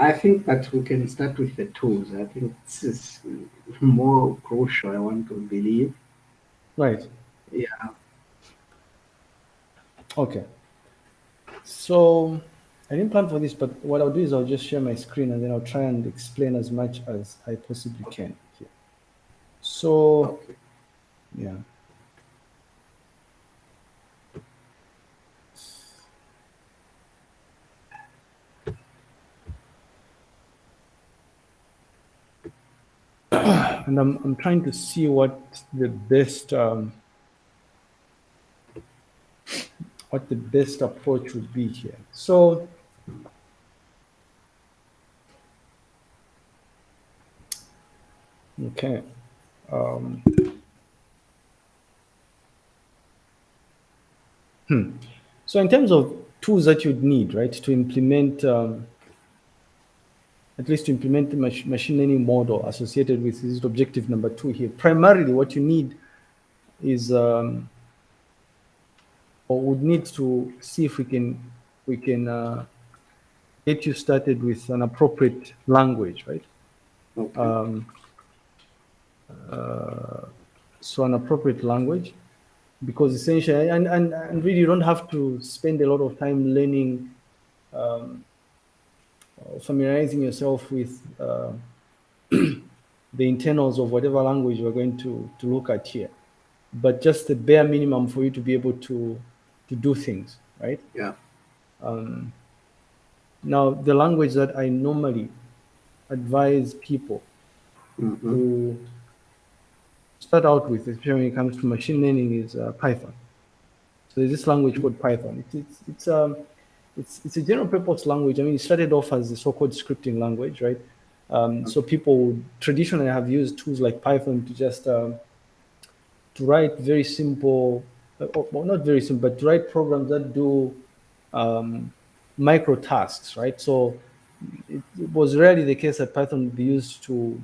I think that we can start with the tools. I think this is more crucial, I want to believe. Right. Yeah. Okay. So I didn't plan for this, but what I'll do is I'll just share my screen and then I'll try and explain as much as I possibly can here. So, Okay. yeah. And I'm, I'm trying to see what the best um, what the best approach would be here. So okay. Um, hmm. So in terms of tools that you'd need, right, to implement um, at least to implement the mach machine learning model associated with this objective number two here. Primarily, what you need is, um, or would need to see if we can we can uh, get you started with an appropriate language, right? Okay. Um, uh, so an appropriate language, because essentially, and, and, and really you don't have to spend a lot of time learning um, familiarizing yourself with uh, the internals of whatever language we're going to, to look at here. But just the bare minimum for you to be able to, to do things, right? yeah. Um, now, the language that I normally advise people Mhm. to start out with, especially when it comes to machine learning, is uh, Python. So there's this language called Python. It's it's it's um it's it's a general purpose language. I mean, it started off as the so-called scripting language, right? Um, so people traditionally have used tools like Python to just um, to write very simple, uh, well, not very simple, but to write programs that do um, micro tasks, right? So it, it was rarely the case that Python would be used to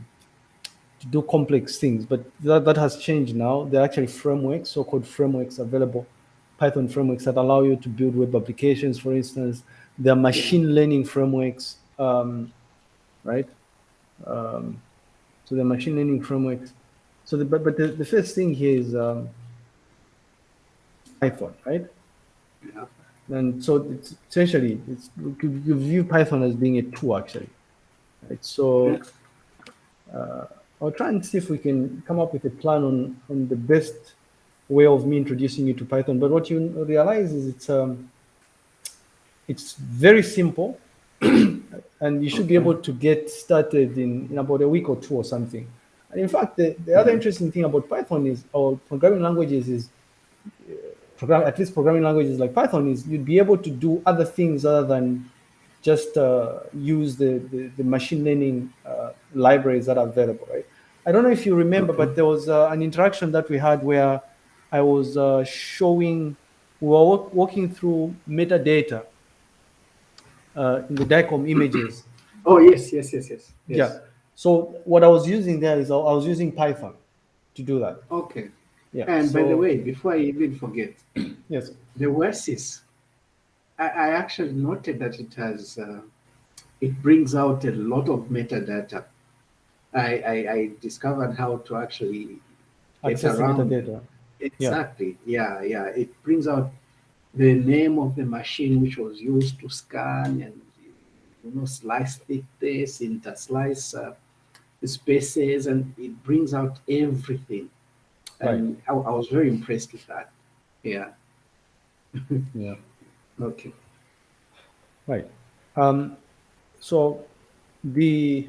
to do complex things, but that, that has changed now. There are actually frameworks, so-called frameworks available, Python frameworks that allow you to build web applications, for instance. There are machine learning frameworks, um, right? Um, so the machine learning frameworks. So the, but, but the, the first thing here is um, Python, right? Yeah. And so it's essentially, it's, you, view Python as being a tool actually. Right? So uh, I'll try and see if we can come up with a plan on, on the best way of me introducing you to Python. But what you realize is it's, um, it's very simple and you should be able to get started in, in about a week or two or something. And in fact, the, the other interesting thing about Python is, or programming languages is, uh, program, at least programming languages like Python is you'd be able to do other things other than just uh, use the, the, the, machine learning uh, libraries that are available, right? I don't know if you remember, but there was uh, an interaction that we had where I was uh, showing, we were walk, walking through metadata uh, in the DICOM images. Oh, yes, yes, yes, yes. yes. Yeah. So what I was using there is I was using Python to do that. Okay. Yeah. And by the way, before I even forget, yes. the Weasis, I, I actually noted that it has, uh, it brings out a lot of metadata. I, I, I discovered how to actually Access around. metadata. Exactly. Yeah, yeah. It brings out the name of the machine which was used to scan and you know slice thickness, interslice uh, spaces, and it brings out everything. And I, I was very impressed with that. Yeah. Yeah. Okay. Right. Um, so the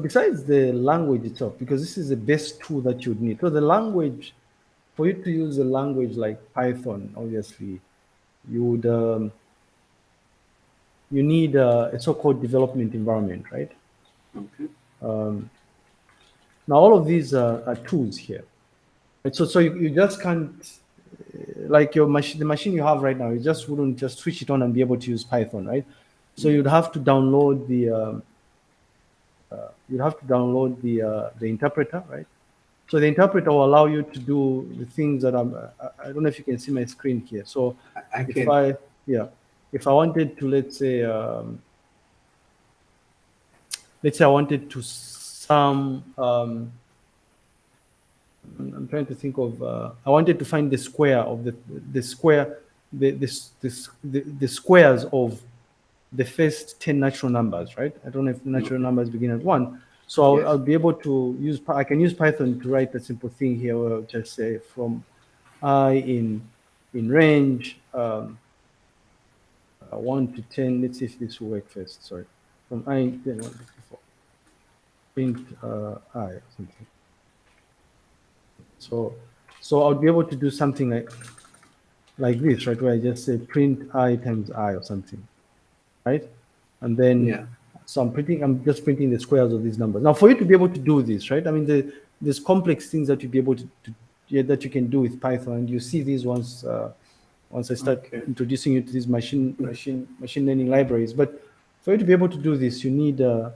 besides the language itself, because this is the best tool that you'd need. So the language, for you to use a language like Python, obviously, you would um, you need uh, a so-called development environment, right? Okay. Um, now all of these are, are tools here. Right? So so you, you just can't uh, like your machine the machine you have right now, you just wouldn't just switch it on and be able to use Python, right? So you'd have to download the um, uh, you'd have to download the uh, the interpreter, right? So the interpreter will allow you to do the things that I'm. I, I don't know if you can see my screen here. So I, if. I yeah, if I wanted to let's say um, let's say I wanted to sum, um, I'm trying to think of, uh, I wanted to find the square of the, the square, the, this, this, the, the squares of the first 10 natural numbers, right? I don't know if natural numbers begin at one. So I'll, Yes. I'll be able to use, I can use Python to write a simple thing here, where I'll just say from i in, in range, um, uh, one to 10, let's see if this will work first, sorry. From i, in 10, one, two, three, four. Print uh, i or something. So, so I'll be able to do something like, like this, right? Where I just say print i times i or something, right? And then, Yeah. So I'm printing, I'm just printing the squares of these numbers. Now, for you to be able to do this, right? I mean, the, there's complex things that you be able to, to yeah, that you can do with Python, and you see these ones uh, once I start Okay. introducing you to these machine machine machine learning libraries. But for you to be able to do this, you need uh,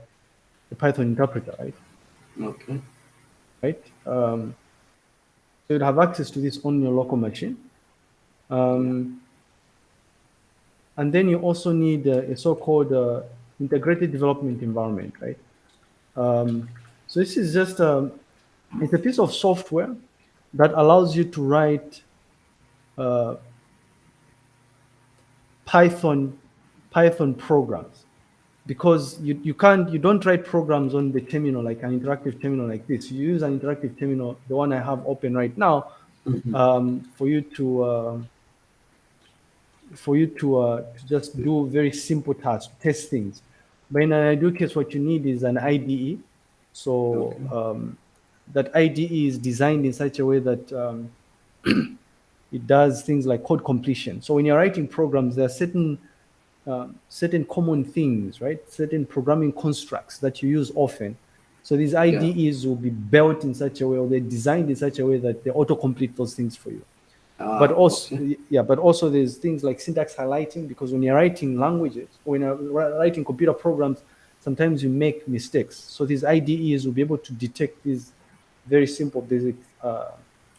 a Python interpreter, right? Okay. right? Um, so you'd have access to this on your local machine. Um, and then you also need uh, a so-called uh, integrated development environment, right? Um, so this is just a, it's a piece of software that allows you to write uh, Python Python programs. Because you, you can't you don't write programs on the terminal like an interactive terminal like this. You use an interactive terminal the one i have open right now um, for you to uh, for you to, uh, to just do very simple tasks test things but in an ideal case what you need is an ide so um, that ide is designed in such a way that um, it does things like code completion so when you're writing programs there are certain uh, certain common things, right? Certain programming constructs that you use often. So these IDEs will be built in such a way, or they're designed in such a way that they autocomplete those things for you. Ah, but also, okay. yeah, but also there's things like syntax highlighting because when you're writing languages, or when you're writing computer programs, sometimes you make mistakes. So these IDEs will be able to detect these very simple basic uh,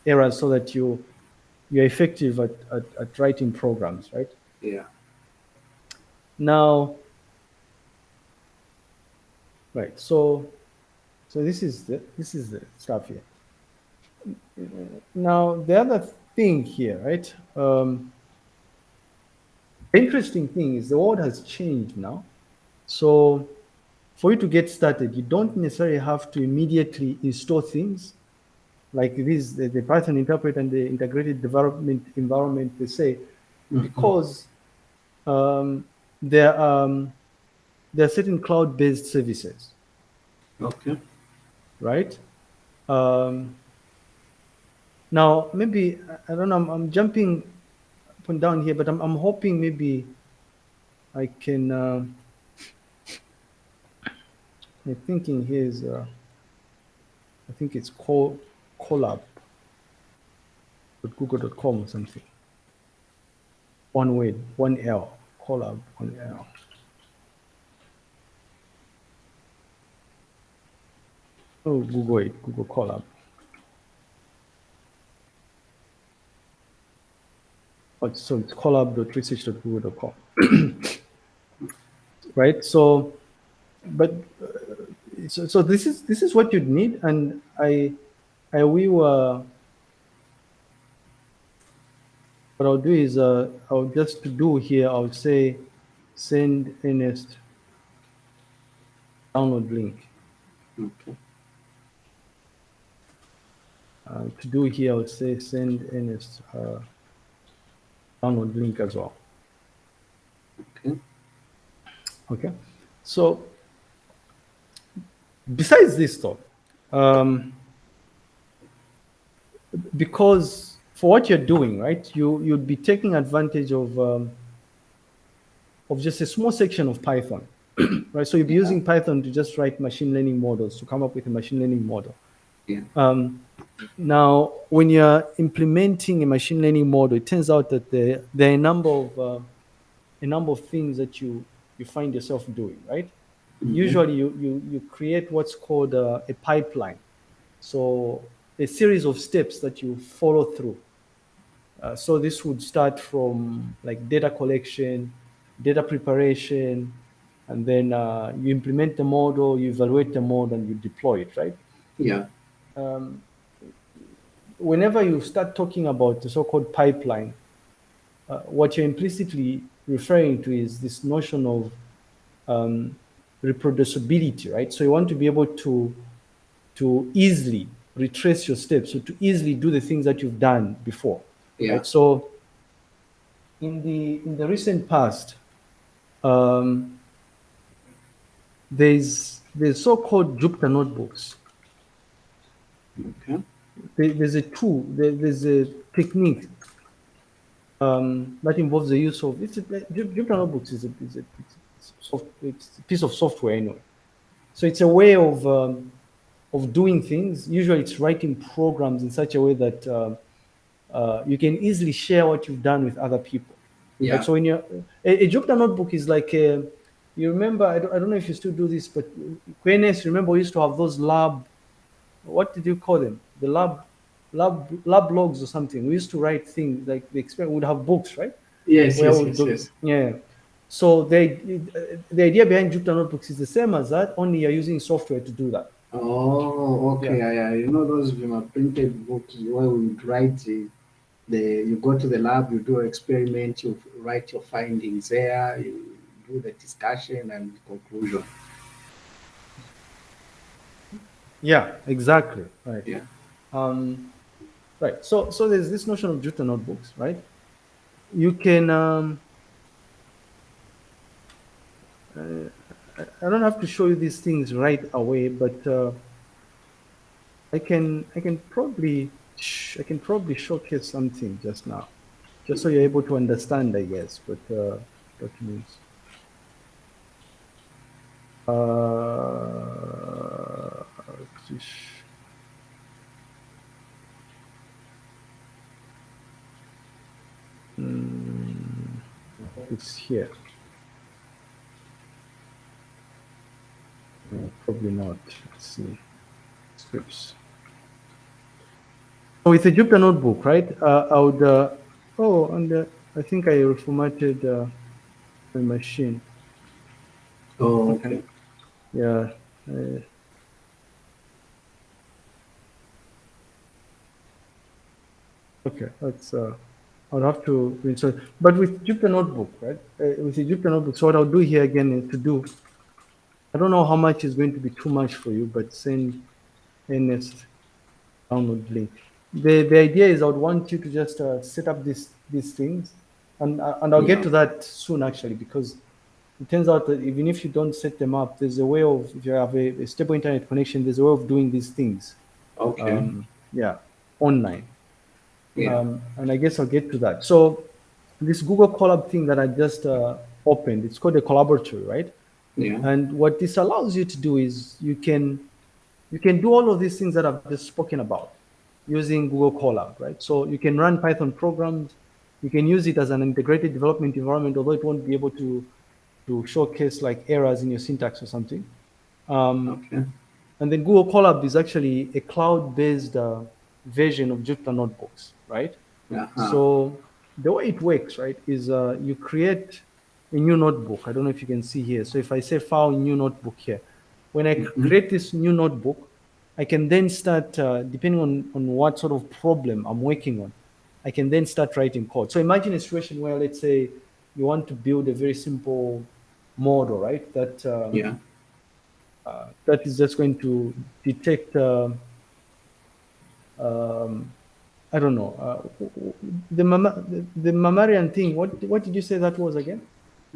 errors so that you you're effective at, at, at writing programs, right? Yeah. Now, right. So, so this is the this is the stuff here. Now, the other thing here, right? Um, the interesting thing is the world has changed now. So, for you to get started, you don't necessarily have to immediately install things like this, the, the Python interpreter and the integrated development environment, they say, because um, there, um, there are certain cloud-based services, Okay. right? Um, now, maybe, I- don't know, I'm, I'm jumping up and down here, but I'm, I'm hoping maybe I can, uh, I'm thinking here is, uh, I think it's called collab google.com or something. One word, one L, collab, one L. Oh, Google it, Google Colab. Oh, so it's colab.research.google.com. right? So, but uh, so, so this is this is what you'd need, and I I will. Uh, what I'll do is uh, I'll just do here. I'll say send Ernest download link. Okay. Uh, to do here, I'll say send Ernest uh, download link as well. Okay. Okay. So besides this though, um, because for what you're doing, right, you you'd be taking advantage of um, of just a small section of Python, right? So you'd be using Python to just write machine learning models to come up with a machine learning model. Yeah. Um, now, when you're implementing a machine learning model, it turns out that there, there are a number of uh, a number of things that you you find yourself doing, right? Usually, you you you create what's called uh, a pipeline, so a series of steps that you follow through. Uh, so this would start from like data collection, data preparation, and then uh, you implement the model, you evaluate the model, and you deploy it, right? Yeah. Um, whenever you start talking about the so-called pipeline, uh, what you're implicitly referring to is this notion of um, reproducibility, right? So you want to be able to to easily retrace your steps, so to easily do the things that you've done before. Yeah. Right? So in the in the recent past, um, there's there's so-called Jupyter notebooks. Okay. There's a tool, there's a technique um, that involves the use of it's a, Jupyter notebooks is a, is a, it's, soft, it's a piece of software anyway. So it's a way of um, of doing things. Usually, it's writing programs in such a way that uh, uh, you can easily share what you've done with other people. Yeah. Right? So when you're a, a Jupyter notebook is like a, you remember I don't, I don't know if you still do this, but QNS remember we used to have those lab, what did you call them? The lab, lab, lab logs or something. We used to write things like the experiment would have books, right? Yes, Where yes, yes, yes. Yeah. So they, the idea behind Jupyter notebooks is the same as that, only you're using software to do that. Oh, okay. Yeah. yeah. You know those Vima printed books where we would write the, the you go to the lab, you do an experiment, you write your findings there, you do the discussion and conclusion. Yeah, exactly. Right. Yeah. Um, right. So, so there's this notion of Jupyter notebooks, right? You can. Um, uh, I- don't have to show you these things right away, but uh, I can. I can probably. I can probably showcase something just now, just so you're able to understand, I guess. But uh, documents. Uh, Mm, it's here. No, probably not. Let's see. Scripts. So it's a Jupyter notebook, right? Uh, I would. Uh, oh, and uh, I think I reformatted uh, my machine. Oh, okay. Yeah. Uh, okay, that's. Uh, I'll have to install. But with Jupyter Notebook, right? Uh, with Jupyter Notebook, so what I'll do here again is to do. I don't know how much is going to be too much for you, but send Ernest download link. The the idea is I would want you to just uh, set up these these things, and uh, and I'll get to that soon actually because it turns out that even if you don't set them up, there's a way of if you have a, a stable internet connection, there's a way of doing these things. Okay. Um, yeah, online. Yeah. Um, and I guess I'll get to that. So this Google Colab thing that I just uh, opened, it's called a collaboratory, right? yeah. And what this allows you to do is you can you can do all of these things that I've just spoken about using Google Colab, right? So you can run Python programs. You can use it as an integrated development environment, although it won't be able to to showcase like errors in your syntax or something. Um, Okay. and then Google Colab is actually a cloud-based uh, version of Jupyter Notebooks, right? Uh-huh. So the way it works, right, is uh, you create a new notebook. I don't know if you can see here. So if I say file new notebook here, when I Mhm. create this new notebook, I can then start, uh, depending on, on what sort of problem I'm working on, I can then start writing code. So imagine a situation where, let's say, you want to build a very simple model, right? That um, yeah. uh, that is just going to detect um um, I don't know uh, the, mama, the the mammalian thing. What what did you say that was again?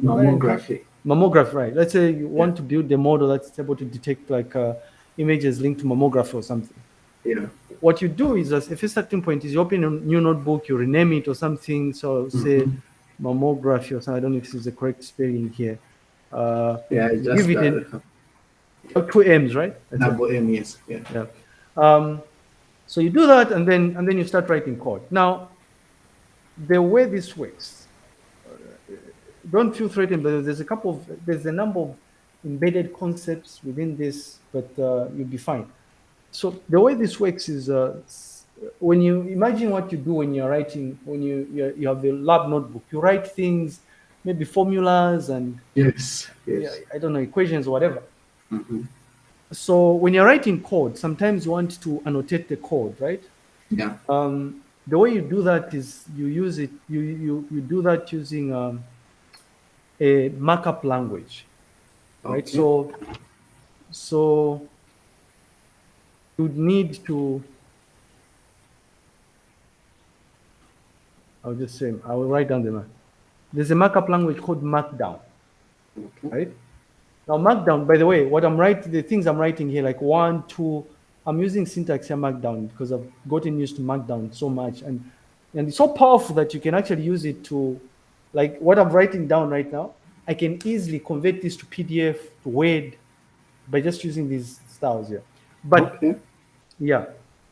Mammography. Mammography, right? Let's say you want to build a model that's able to detect like uh, images linked to mammography or something. Yeah. What you do is, as if a starting point is you open a new notebook, you rename it or something. So say Mhm. mammography or something. I don't know if this is the correct spelling here. Uh, Yeah. Just give it uh, a, two M's, right? That's double M. Yes. Yeah. Yeah. Um, so you do that, and then and then you start writing code. Now, the way this works, uh, don't feel threatened, but there's a couple of there's a number of embedded concepts within this, but uh, you'll be fine. So the way this works is uh, when you imagine what you do when you're writing when you you you have a lab notebook, you write things maybe formulas and Yes. Yes. yeah, I don't know equations or whatever. Mhm. So when you're writing code, sometimes you want to annotate the code, right? Yeah. Um, the way you do that is you use it. You you you do that using um, a markup language, right? Okay. So so you need to. I'll just say I will write down the mark. There's a markup language called Markdown, Okay. right? Now Markdown, by the way, what I'm writing, the things I'm writing here, like one, two, I'm using syntax here Markdown because I've gotten used to Markdown so much, and and it's so powerful that you can actually use it to, like what I'm writing down right now, I can easily convert this to PDF to Word by just using these styles here. But okay. yeah.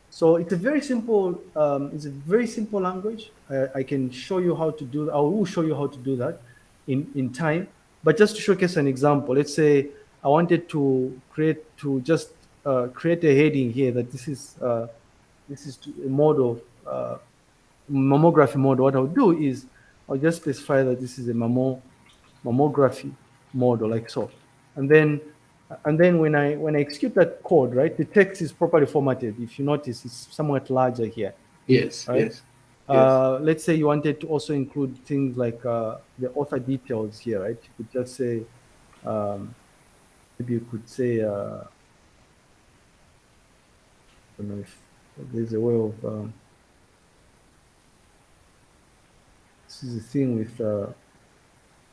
So it's a very simple, um, it's a very simple language. I, I can show you how to do, I will show you how to do that in, in time. But just to showcase an example, let's say I wanted to create, to just uh, create a heading here that this is, uh, this is a model, uh, mammography model. What I'll do is I'll just specify that this is a mammo, mammography model like so. And then and then when I when I execute that code, right, the text is properly formatted. If you notice, it's somewhat larger here. Yes. Right? Yes. Uh, let's say you wanted to also include things like uh, the author details here, right? You could just say, um, maybe you could say, uh, I don't know if there's a way of. Um, this is the thing with uh,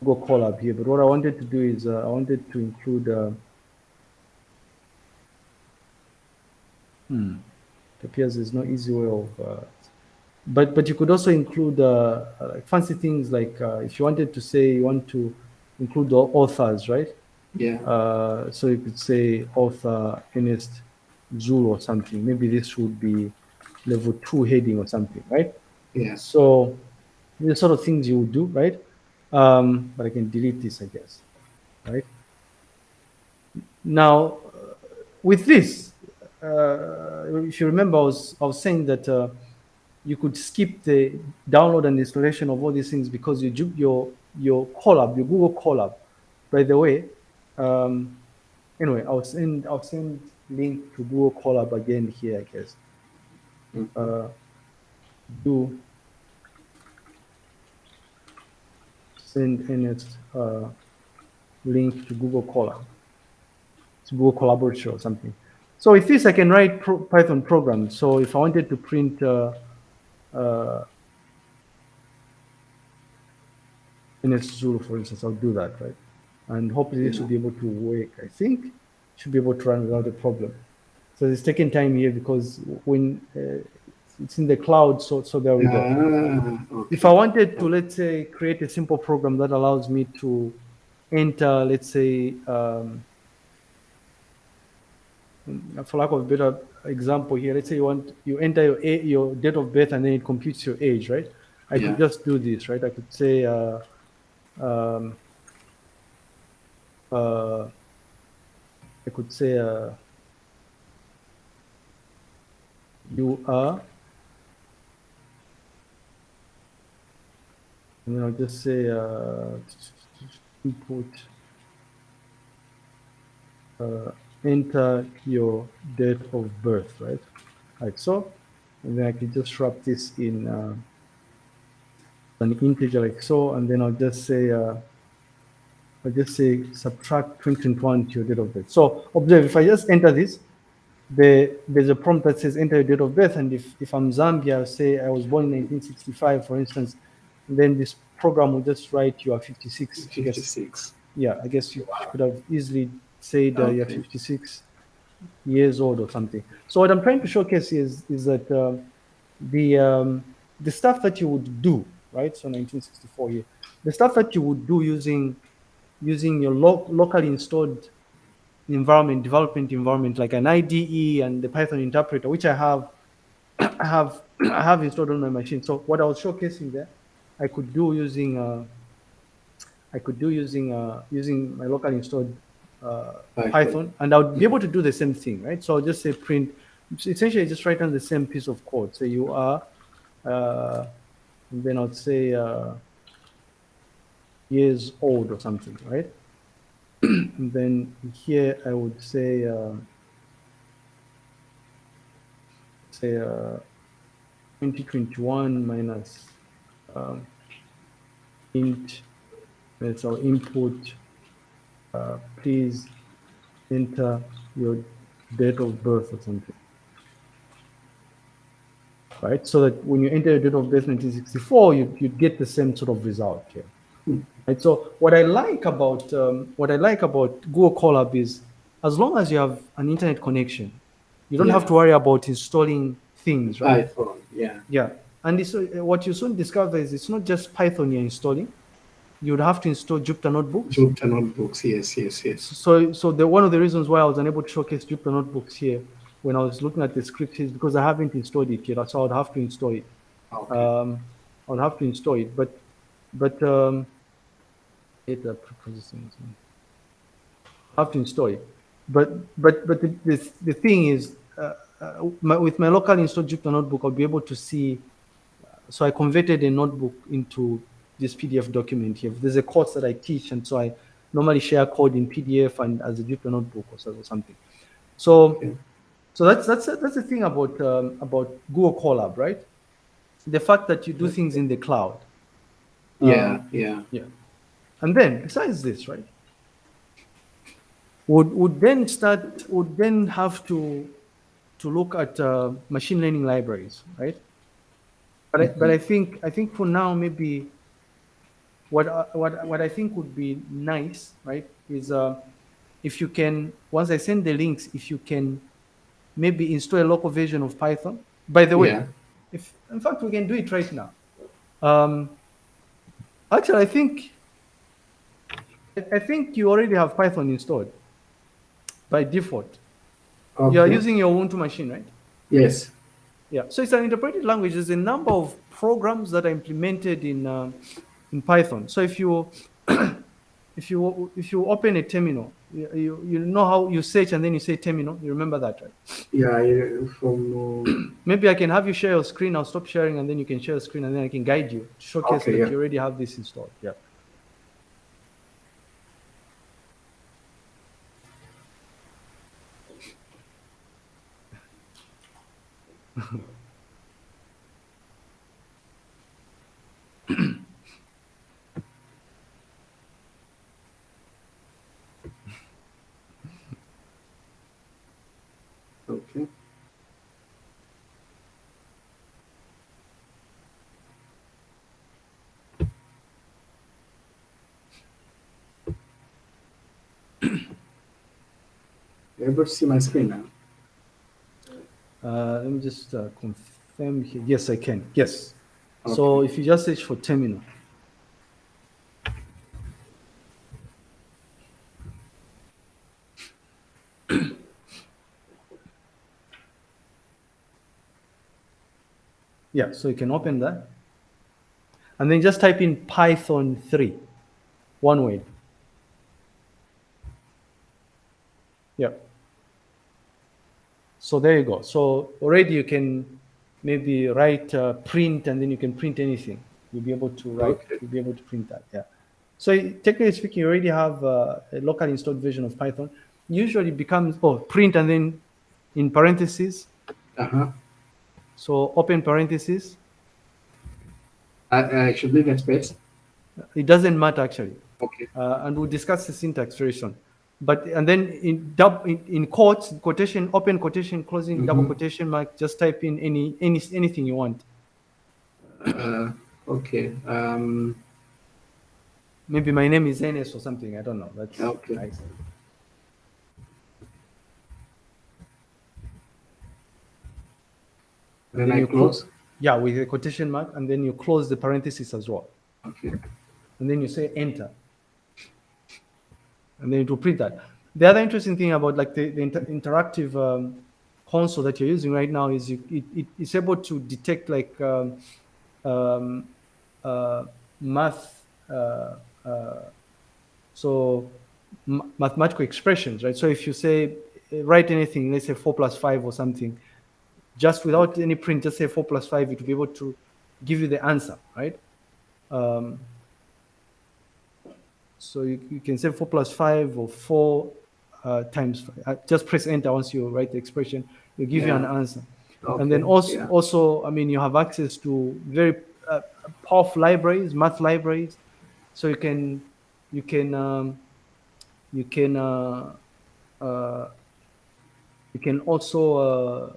Google Colab here, but what I wanted to do is uh, I wanted to include. Uh, Hmm. It appears there's no easy way of, uh, but but you could also include uh, like fancy things like uh, if you wanted to say you want to include the authors, right? Yeah. Uh, so you could say author Ernest Zul or something. Maybe this would be level two heading or something, right? Yeah. So the sort of things you would do, right? Um, but I can delete this, I guess, right? Now, with this, uh, if you remember, I was, I was saying that uh, you could skip the download and installation of all these things because you your your Colab, your Google Colab. By the way, um, anyway, I'll send I'll send link to Google Colab again here, I guess. Mm. Uh, do send Ernest uh, link to Google Colab. It's Google Collaborator or something. So with this, I can write pro Python programs. So if I wanted to print uh, uh, Ernest Zulu, for instance, I'll do that, right? And hopefully this will be able to work. I think should be able to run without a problem. So it's taking time here because when uh, it's in the cloud, so so there we go. Ah, okay. If I wanted to, let's say, create a simple program that allows me to enter, let's say, um, for lack of a better example here, let's say you want you enter your a, your date of birth and then it computes your age, right? I Yeah. could just do this, right? I could say, uh, um, uh, I could say, uh, you are, and then I'll just say, uh, input, uh, enter your date of birth, right? Like so. And then I can just wrap this in uh, an integer like so. And then I'll just say, uh, I'll just say subtract 2021 to your date of birth. So observe, if I just enter this, the, there's a prompt that says enter your date of birth. And if, if I'm Zambia, I'll say I was born in 1965, for instance, then this program will just write you are 56. I guess 56. yeah, I guess you could have easily said uh, you're 56 years old or something. So what I'm trying to showcase is is that uh, the um, the stuff that you would do, right? So 1964 here, the stuff that you would do using using your lo- locally installed environment, development environment like an IDE and the Python interpreter, which I have I have I have installed on my machine. So what I was showcasing there, I could do using uh, I could do using uh, using my local installed uh, Python. Python, and I would be able to do the same thing, right? So I'll just say print. Essentially, just write down the same piece of code. So you are, uh, and then I'll say uh, years old or something, right? and then here I would say, uh, say uh, 2021 minus um, int, that's our input. Uh, please enter your date of birth or something. Right, so that when you enter your date of birth 1964, you, you get the same sort of result here. Right. So what I like about um, what I like about Google Colab is, as long as you have an internet connection, you don't Yeah. have to worry about installing things, right? Python, yeah. Yeah. And this, uh, what you soon discover is it's not just Python you're installing. You would have to install Jupyter Notebooks. Jupyter notebooks, yes, yes, yes. So, so the, one of the reasons why I was unable to showcase Jupyter Notebooks here when I was looking at the script is because I haven't installed it yet. So I would have to install it. Okay. Um, I would have to install it, but, but um, it uh, processing. I have to install it. But, but, but the, the, the thing is, uh, uh, my, with my local installed Jupyter Notebook, I'll be able to see. So I converted a notebook into this PDF document here. There's a course that I teach, and so I normally share code in PDF and as a Jupyter Notebook or so- or something. So, Okay. so that's that's that's the thing about um, about Google Colab, right? The fact that you do things in the cloud. yeah, Um, yeah. yeah. And then besides this, right? Would would then start would then have to to look at uh, machine learning libraries, right? But I, but I think I think for now maybe what I- what what I think would be nice, right, is uh, if you can once I send the links, if you can maybe install a local version of Python. By the way, Yeah. if in fact we can do it right now. Um, actually, I think I think you already have Python installed by default. You are using your Ubuntu machine, right? Yes. Yeah. So it's an interpreted language. There's a number of programs that are implemented in um, in Python. So if you if you if you open a terminal, you, you you know how you search and then you say terminal. You remember that, right? Yeah, yeah, from uh, Maybe I can have you share your screen. I'll stop sharing and then you can share your screen and then I can guide you to showcase Okay, that yeah. you already have this installed. Yeah. okay. You able to see my screen now? Uh, let me just uh, confirm here. Yes, I can. Yes. So if you just search for terminal. Yeah, so you can open that. And then just type in Python 3, one word. Yeah. So there you go. So already you can maybe write uh, print and then you can print anything. You'll be able to write, Okay. you'll be able to print that. Yeah. So technically speaking, you already have uh, a locally installed version of Python. Usually it becomes, oh, print and then in parentheses. Uh-huh. So open parentheses. I, I should leave a space. It doesn't matter actually. Okay. uh, and we'll discuss the syntax very soon. But and then in dub in, in quotes, quotation, open quotation, closing double Mhm. quotation mark, just type in any any anything you want. Uh, okay. Um, Maybe my name is Ernest or something. I don't know. That's Okay. nice. then Then I you close. Yeah, with a quotation mark, and then you close the parenthesis as well, Okay. and then you say enter, and then it will print that. The other interesting thing about like the, the inter- interactive um, console that you're using right now is you, it, it, it's able to detect like um, um, uh, math, uh, uh, so ma- mathematical expressions, right? So if you say write anything, let's say four plus five or something, just without any print, just say four plus five, it will be able to give you the answer, right? Um, So you, you can say 4 plus 5 or 4 uh, times, uh, just press enter once you write the expression, It will give you an answer. Okay, And then also, yeah. also, I mean, you have access to very uh, powerful libraries, math libraries. So you can, you can, um, you can, uh, uh, you can also uh,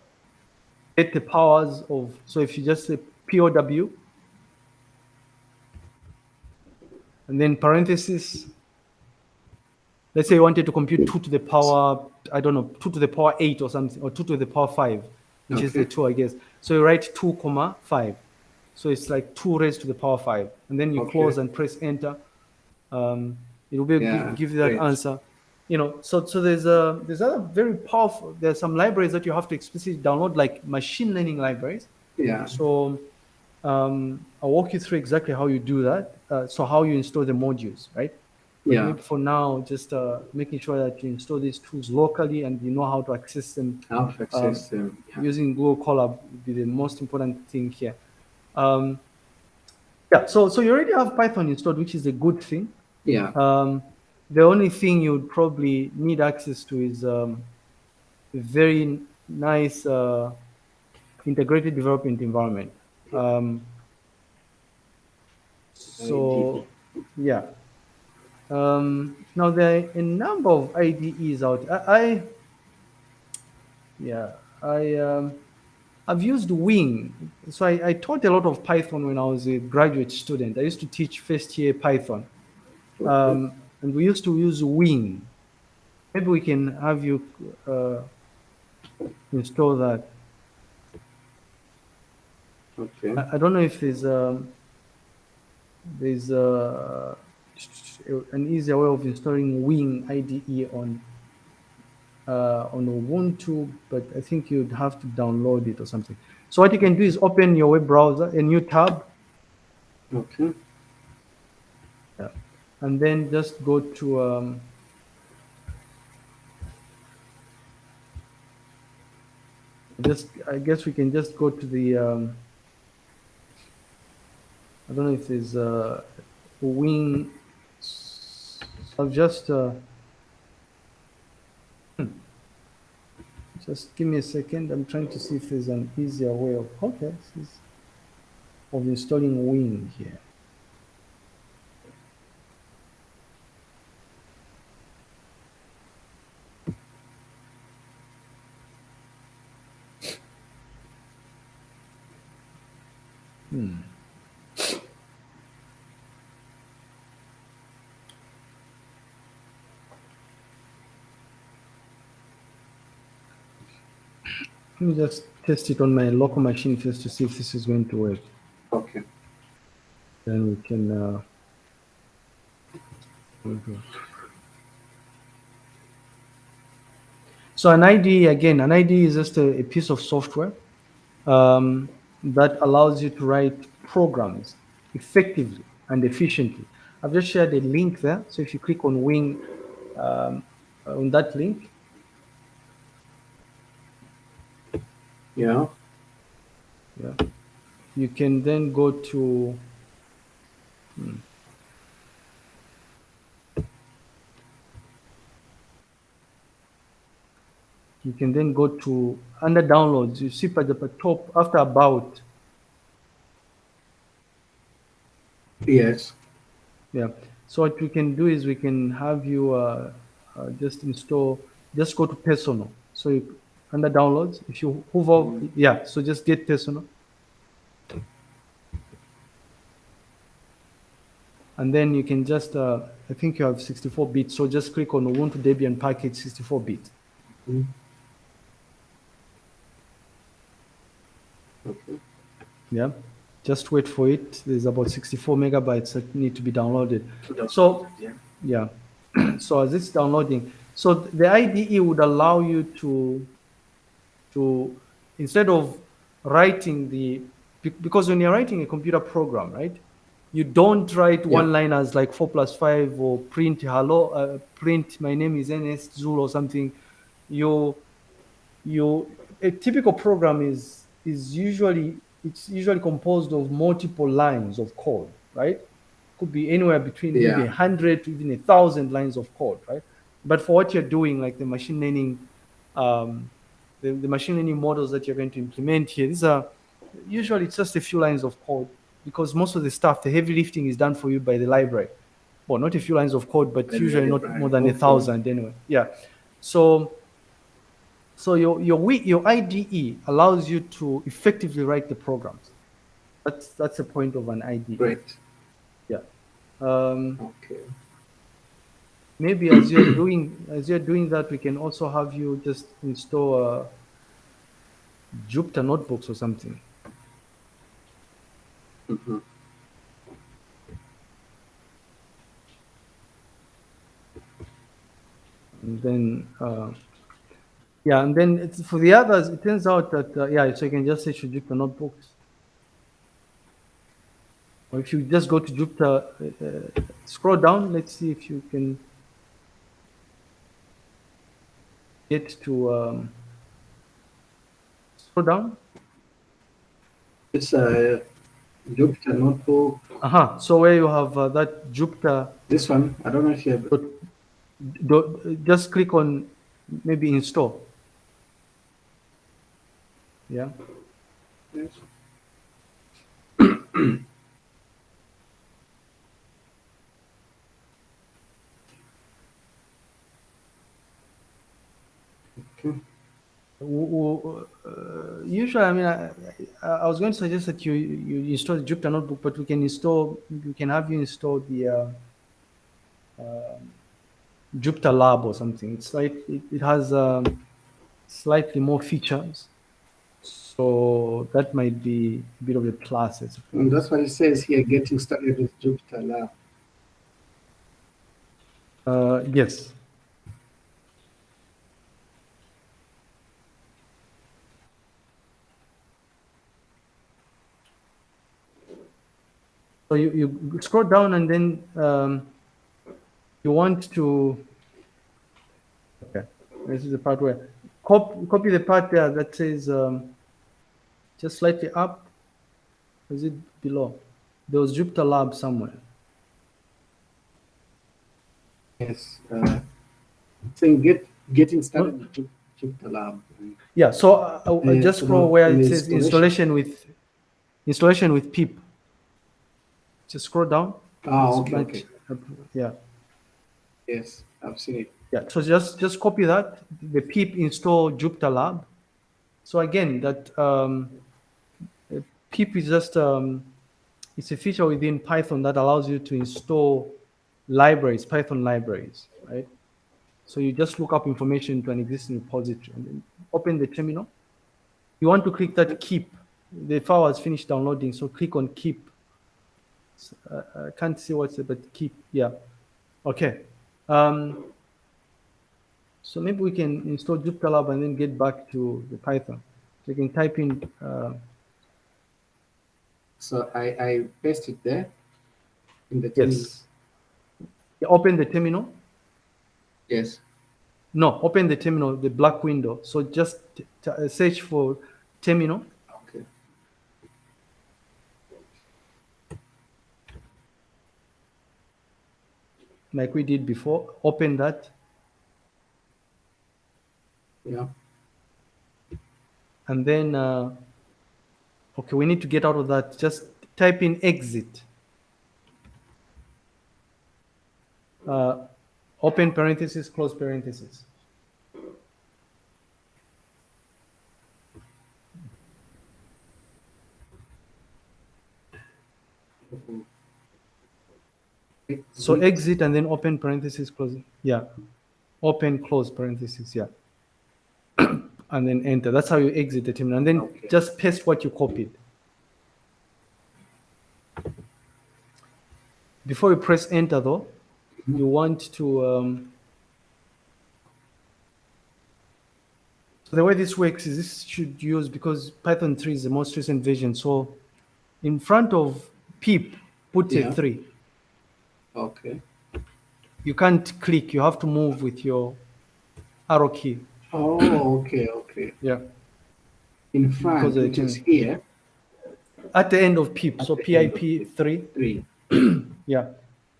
get the powers of. So if you just say POW, and then parenthesis. Let's say you wanted to compute two to the power, I don't know, two to the power eight or something, or two to the power five, which is the two, I guess. So you write two comma five. So it's like two raised to the power five, and then you Okay. close and press enter. Um, it will be Yeah, give, give you that great. answer. You know, so so there's a there's other very powerful. There's some libraries that you have to explicitly download, like machine learning libraries. Yeah. So um, I'll walk you through exactly how you do that. Uh, so how you install the modules, right? But Yeah. for now, just uh, making sure that you install these tools locally and you know how to access them Alpha system. Yeah. using Google Colab would be the most important thing here. Um, yeah, so so you already have Python installed, which is a good thing. Yeah. Um, the only thing you'd probably need access to is um, a very nice uh, integrated development environment. Um, so, yeah. Um, now there are a number of IDEs out. I, I yeah, I um, I've used Wing. So I, I taught a lot of Python when I was a graduate student. I used to teach first year Python. Um, and we used to use Wing. Maybe we can have you uh, install that. Okay. I, I don't know if there's um, there's uh, an easier way of installing Wing IDE on uh, on Ubuntu, but I think you'd have to download it or something. So what you can do is open your web browser, a new tab, Okay. yeah, and then just go to um, just I guess we can just go to the um, I don't know if there's uh, wing. I'll just uh, hmm. just give me a second. I'm trying to see if there's an easier way of okay of installing Wing here. Hmm. Let me just test it on my local machine first to see if this is going to work. Okay. Then we can. Uh, so an IDE again, an IDE is just a, a piece of software um, that allows you to write programs effectively and efficiently. I've just shared a link there. So if you click on Wing, um, on that link, Yeah. yeah, you can then go to. hmm. You can then go to under downloads. You see at the top after about. Yes. Yeah. So what we can do is we can have you uh, uh, just install, just go to personal. So you, under downloads, if you hover, yeah. So just get personal. And then you can just, uh, I think you have 64 bit. So just click on Ubuntu Debian package 64 bit. Mhm. Okay. Yeah. Just wait for it. There's about 64 megabytes that need to be downloaded. So Yeah. Yeah. so as it's downloading, so the IDE would allow you to, to instead of writing the, because when you're writing a computer program, right, you don't write Yeah. one-liners like four plus five or print hello, uh, print my name is Ernest Zul or something. You, you, a typical program is is usually it's usually composed of multiple lines of code, right? could be anywhere between Yeah. maybe 100 to even a thousand lines of code, right? But for what you're doing, like the machine learning, um, the, the machine learning models that you're going to implement here, these are usually just a few lines of code because most of the stuff, the heavy lifting is done for you by the library. Well, not a few lines of code, but usually not more than a thousand anyway. Yeah. So so your your your IDE allows you to effectively write the programs. That's that's the point of an IDE. Great. Yeah. Um, Okay. Maybe as you're doing as you're doing that, we can also have you just install uh, Jupyter notebooks or something. Mhm. And then uh, yeah, and then it's, for the others, it turns out that uh, yeah, so you can just search for Jupyter notebooks. Or if you just go to Jupyter, uh, uh, scroll down. Let's see if you can get to um, scroll down. It's a Jupyter notebook. Aha. So where you have uh, that Jupyter, This one, I don't know if you have. do, do, just click on maybe install. Yeah. Yes. Okay. W- w- uh, usually, I mean, I, I was going to suggest that you you install the Jupyter notebook, but we can install, we can have you install the uh, uh, Jupyter Lab or something. It's like it, it has um, slightly more features, so that might be a bit of a plus. And that's what it says here, getting started with Jupyter Lab. Uh, yes. So you, you scroll down and then um, you want to, okay, this is the part where, cop, copy the part there that says um, just slightly up, is it below? There was Jupyter Lab somewhere. Yes. Uh, saying get getting started with Jup- Jupyter Lab. Yeah, so uh, uh, just scroll where it says installation. installation with installation with pip. Just scroll down. Ah, okay, okay. Yeah, Yes, I've seen it. yeah. So just just copy that. The pip install Jupyter Lab. So again, that um, pip is just um, it's a feature within Python that allows you to install libraries, Python libraries, right? So you just look up information to an existing repository and then open the terminal. You want to click that keep. The file has finished downloading, so click on keep. Uh, I can't see what's it, but keep, yeah. Okay. Um, so maybe we can install Jupyter Lab and then get back to the Python. So you can type in, uh, So I, I paste it there in the terminal. yes. Yeah, Open the terminal. Yes. No, open the terminal, the black window. So just uh, search for terminal. Okay. Like we did before. Open that Yeah. and then, uh, okay, we need to get out of that. Just type in exit. Uh, open parenthesis, close parenthesis. So exit and then open parenthesis, close. Yeah. Open, close parenthesis. Yeah. and then enter. That's how you exit the terminal. And then Okay. just paste what you copied. Before you press enter, though, you want to. Um, so the way this works is this should use because Python 3 is the most recent version. So in front of pip, put Yeah. a 3 Okay. you can't click you have to move with your arrow key Oh, okay, okay. yeah In Because front, I which is here, at the end of pip so At end pip 3 three. yeah,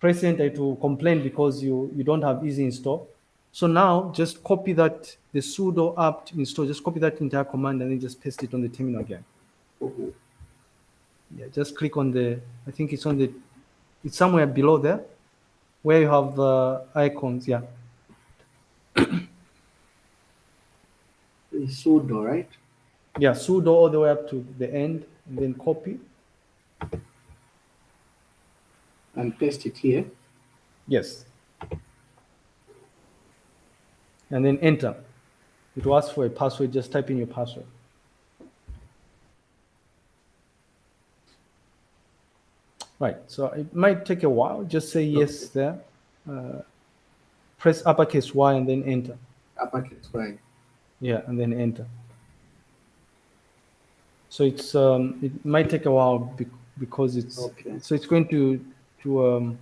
press enter to complain because you, you don't have easy install. So now just copy that, the sudo apt install, just copy that entire command and then just paste it on the terminal again. Mhm. Yeah, just click on the, I think it's on the, it's somewhere below there where you have the icons. Yeah. Sudo, right? Yeah, sudo all the way up to the end and then copy. And paste it here. Yes. And then enter. It will ask for a password, just type in your password. Right, so it might take a while. Just say yes there. Uh, press uppercase Y and then enter. Uppercase, right? Yeah, and then enter. So it's um, it might take a while bec- because it's Okay. so it's going to to um,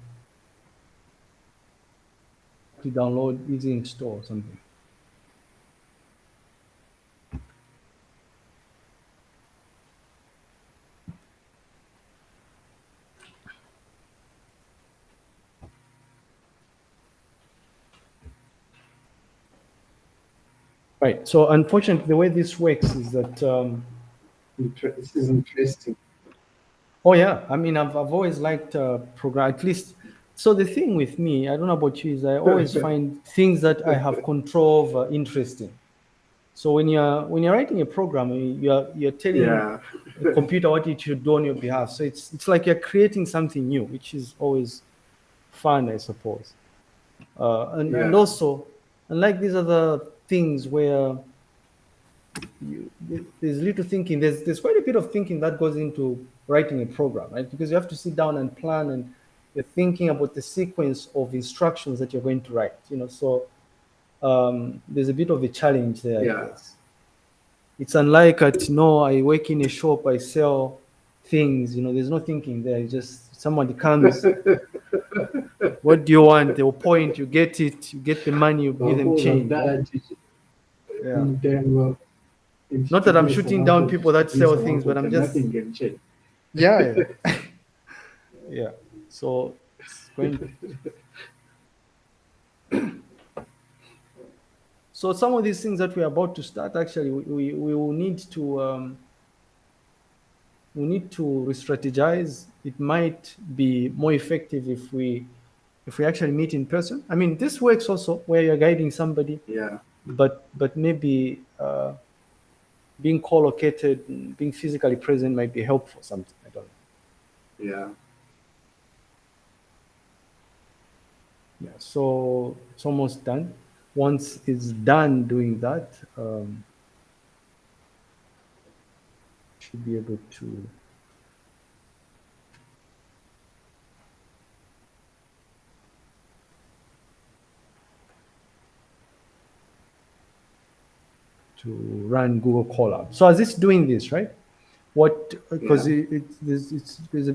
to download easy install or something. Right. So unfortunately, the way this works is that. Um, this is interesting. Oh yeah, I mean, I've I've always liked uh, program. At least, so the thing with me, I don't know about you, is I always find things that I have control over interesting. So when you're when you're writing a program, you're you're telling Yeah. the computer what it should do on your behalf. So it's it's like you're creating something new, which is always fun, I suppose. Uh, and, and also, unlike these other things where you, there's little thinking, there's there's quite a bit of thinking that goes into writing a program, right? Because you have to sit down and plan, and you're thinking about the sequence of instructions that you're going to write. You know, so um, there's a bit of a challenge there. Yeah. It's unlike at no, I work in a shop, I sell things. You know, there's no thinking there. It's just somebody comes. what do you want? They'll point. You get it. You get the money. You give them of change. That is Yeah. in terms of- Not that I'm shooting down people that sell things, but I'm just Nothing can yeah yeah. yeah so it's going so some of these things that we're about to start actually we, we, we will need to um, we need to re-strategize it might be more effective if we if we actually meet in person i mean this works also where you're guiding somebody Yeah. But but maybe uh, being co-located being physically present might be helpful something i don't know Yeah. Yeah, so it's almost done. Once it's done doing that, um, should be able to. To run Google Colab. So as it's doing this, right? What because Yeah. it, it, there's, it's, there's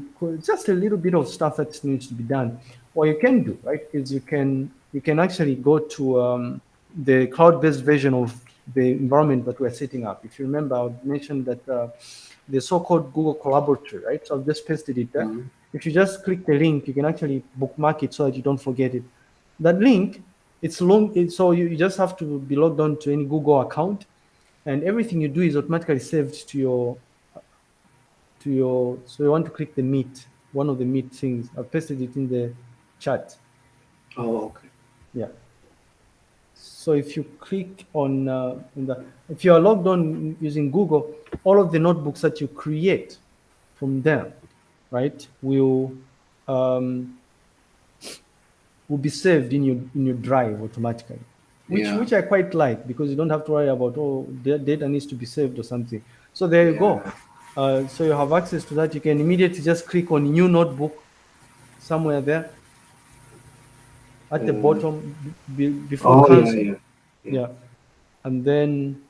just a little bit of stuff that needs to be done. What you can do, right, is you can you can actually go to um, the cloud-based version of the environment that we're setting up. If you remember, I mentioned that uh, the so-called Google Collaboratory, right? So I've just pasted it there. Mhm. If you just click the link, you can actually bookmark it so that you don't forget it. That link, it's long, it's, so you, you just have to be logged on to any Google account, and everything you do is automatically saved to your to your. So you want to click the Meet, one of the Meet things. I've pasted it in the chat. Oh, okay. Yeah. So if you click on, uh, the, if you are logged on using Google, all of the notebooks that you create from there, right, will um, will be saved in your in your drive automatically, which Yeah. which I quite like because you don't have to worry about oh the data needs to be saved or something. So there you go. Uh, so you have access to that. You can immediately just click on new notebook somewhere there at the Mm. bottom be, before Oh, yeah, cancel. yeah. Yeah. And then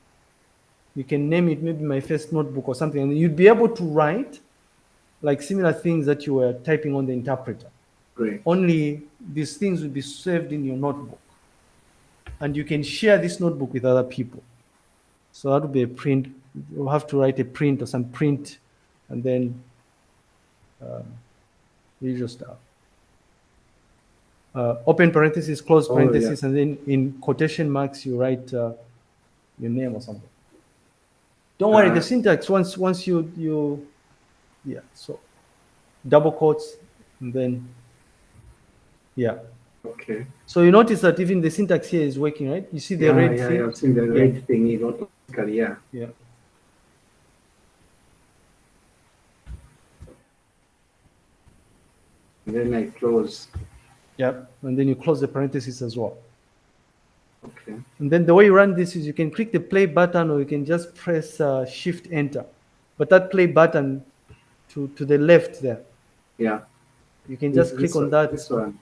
you can name it maybe my first notebook or something, and you'd be able to write like similar things that you were typing on the interpreter. Great. Only these things will be saved in your notebook. And you can share this notebook with other people. So that would be a print. You'll have to write a print or some print and then um, the usual stuff. Uh, open parenthesis, close Oh, parenthesis, and then in quotation marks you write uh, your name or something. Don't worry, the Uh, syntax once once you you yeah so double quotes and then yeah. Okay. So you notice that even the syntax here is working, right? You see the yeah, red yeah, thing? yeah, I've seen the red thing, you know, yeah. Yeah. And then I close. Yep. And then you close the parentheses as well. Okay. And then the way you run this is you can click the play button or you can just press uh, shift enter. But that play button to, to the left there, Yeah. you can This- just click this on that. This one.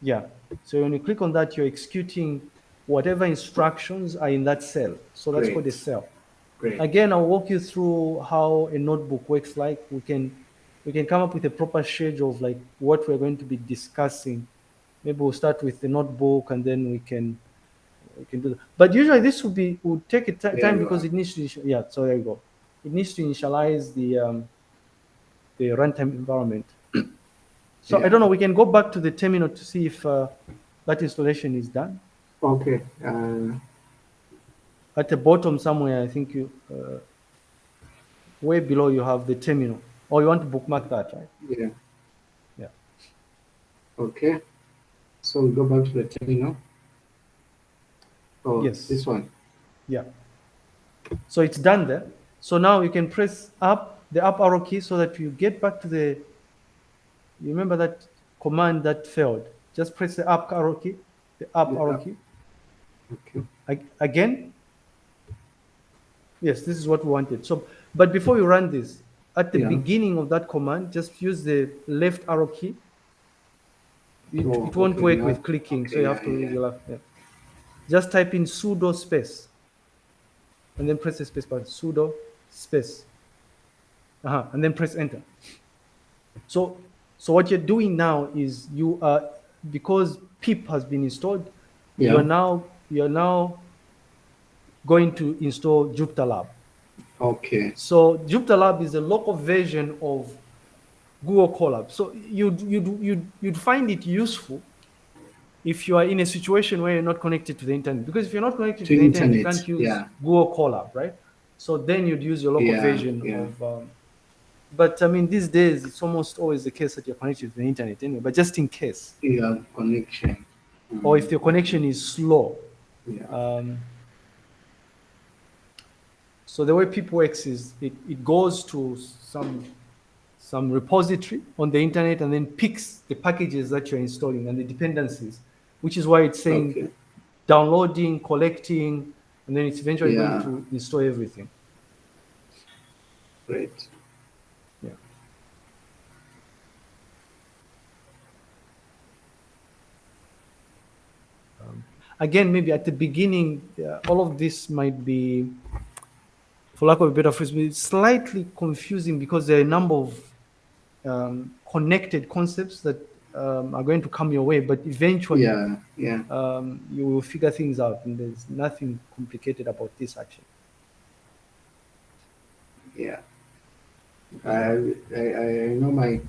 Yeah. So when you click on that, you're executing whatever instructions are in that cell. So that's Great. called a cell. Great. Again, I'll walk you through how a notebook works like. We can we can come up with a proper schedule of like what we're going to be discussing. Maybe we'll start with the notebook and then we can we can do that. But usually this would be would take a time because are. it needs to yeah, so there you go. It needs to initialize the um, the runtime environment. So I don't know, we can go back to the terminal to see if uh, that installation is done. Okay. Uh, At the bottom somewhere, I think you, uh, way below you have the terminal. Or you want to bookmark that, right? yeah. Yeah. Okay. So we go back to the terminal. Oh, Yes. this one. Yeah. So it's done there. So now you can press up, the up arrow key so that you get back to the, you remember that command that failed. Just press the up arrow key, the up The arrow key. Okay. Ag- Again? Yes, this is what we wanted. So, but before you run this, at the Yeah. beginning of that command, just use the left arrow key. It, Oh, it won't okay, work yeah. with clicking, so you have yeah, to use yeah. your left. Yeah. Just type in sudo space, and then press the space button. Sudo space, uh-huh, and then press enter. So, so what you're doing now is you are because pip has been installed. Yeah. You are now you are now going to install Jupyter Lab. Okay. So Jupyter Lab is a local version of Google Colab. So you'd, you'd, you'd, you'd find it useful if you are in a situation where you're not connected to the internet. Because if you're not connected to, To the internet, you can't use yeah. Google Colab, right? So then you'd use your local Yeah, version yeah. of. Um, but I mean, these days it's almost always the case that you're connected to the internet anyway. But just in case, You have connection. or if your connection is slow, Yeah. um, so the way PIP works is it, it goes to some some repository on the internet and then picks the packages that you're installing and the dependencies, which is why it's saying Okay. downloading, collecting, and then it's eventually Yeah. going to install everything. Great. Again, maybe at the beginning, uh, all of this might be, for lack of a better phrase, slightly confusing because there are a number of um, connected concepts that um, are going to come your way, but eventually Yeah. Yeah. um, you will figure things out, and there's nothing complicated about this actually. Yeah. I, I, I know my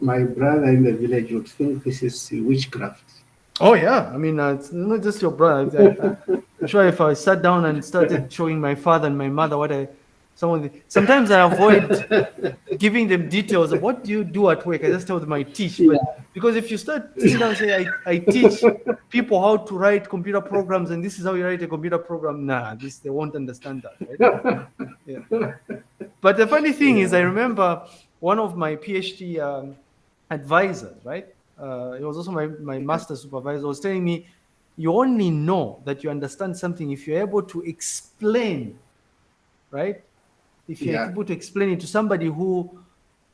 my brother in the village would think this is witchcraft. Oh yeah, I mean, uh, it's not just your brother. I, am sure if I sat down and started showing my father and my mother what I, some of the, sometimes I avoid giving them details of what do you do at work. I just tell them I teach. But because if you start sitting down and say I, I teach people how to write computer programs and this is how you write a computer program, nah, this they won't understand that. Right? Yeah. But the funny thing is, I remember one of my PhD um, advisors, right? Uh, he was also my, my master supervisor, was telling me, you only know that you understand something if you're able to explain, right? If you're Yeah. able to explain it to somebody who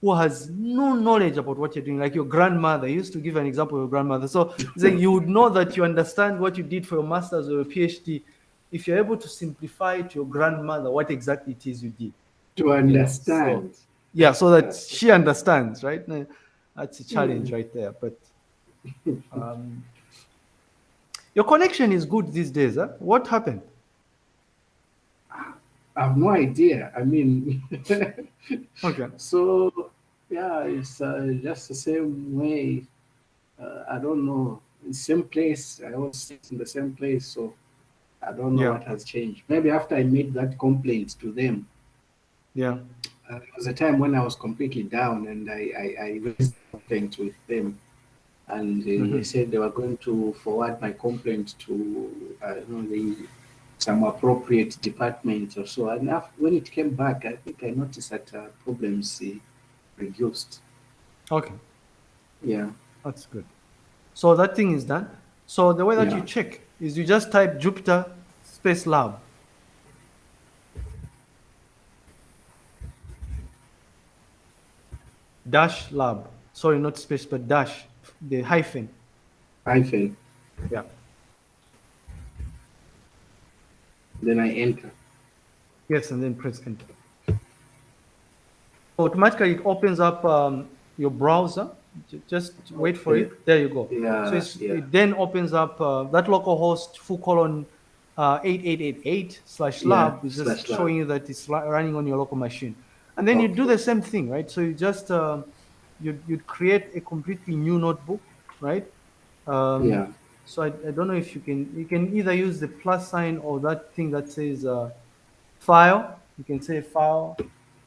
who has no knowledge about what you're doing, like your grandmother. He used to give an example of your grandmother. So saying you would know that you understand what you did for your master's or your PhD if you're able to simplify to your grandmother what exactly it is you did. To understand. Yeah, so that she understands, right? That's a challenge right there. But um, your connection is good these days. Huh? What happened? I have no idea. I mean, Okay. so yeah, it's uh, just the same way. Uh, I don't know. In same place, I always sit in the same place, so I don't know Yeah. what has changed. Maybe after I made that complaint to them, Yeah. Uh, there was a time when I was completely down, and I I, I raised a complaint with them, and uh, they Mhm. said they were going to forward my complaint to uh, you know the some appropriate department or so. And af- when it came back, I think I noticed that uh, problems uh, reduced. Okay. Yeah. That's good. So that thing is done. So the way that you check is you just type Jupyter Space Lab. Dash lab. Sorry, not space, but dash. The hyphen. hyphen, Yeah. then I enter. Yes, and then press enter. Automatically, it opens up um, your browser. Just wait for Okay. it. There you go. Yeah, so it's, yeah. it then opens up uh, that localhost full colon uh, 8888 slash Yeah, lab is just slash lab. showing you that it's running on your local machine. And then you do the same thing, right? So you just uh, you you create a completely new notebook, right? Um, Yeah. So I, I don't know if you can you can either use the plus sign or that thing that says uh, file. You can say file,